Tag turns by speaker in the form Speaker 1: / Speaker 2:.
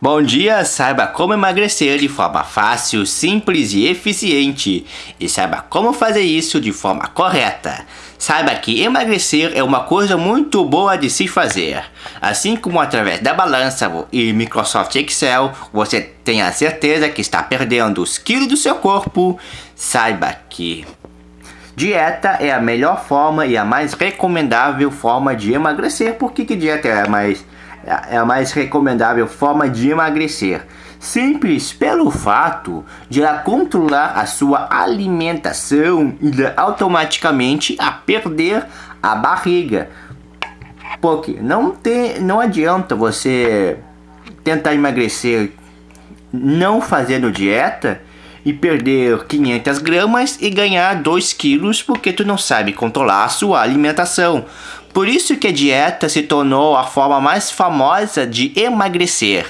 Speaker 1: Bom dia, saiba como emagrecer de forma fácil, simples e eficiente. E saiba como fazer isso de forma correta. Saiba que emagrecer é uma coisa muito boa de se fazer. Assim como através da balança e Microsoft Excel, você tem a certeza que está perdendo os quilos do seu corpo, saiba que Dieta é a melhor forma e a mais recomendável forma de emagrecer. Por que, que dieta é mais é a mais recomendável forma de emagrecer. Simples pelo fato de ela controlar a sua alimentação e automaticamente a perder a barriga. Porque não, tem, não adianta você tentar emagrecer não fazendo dieta e perder 500 gramas e ganhar 2 quilos porque tu não sabe controlar a sua alimentação. Por isso que a dieta se tornou a forma mais famosa de emagrecer.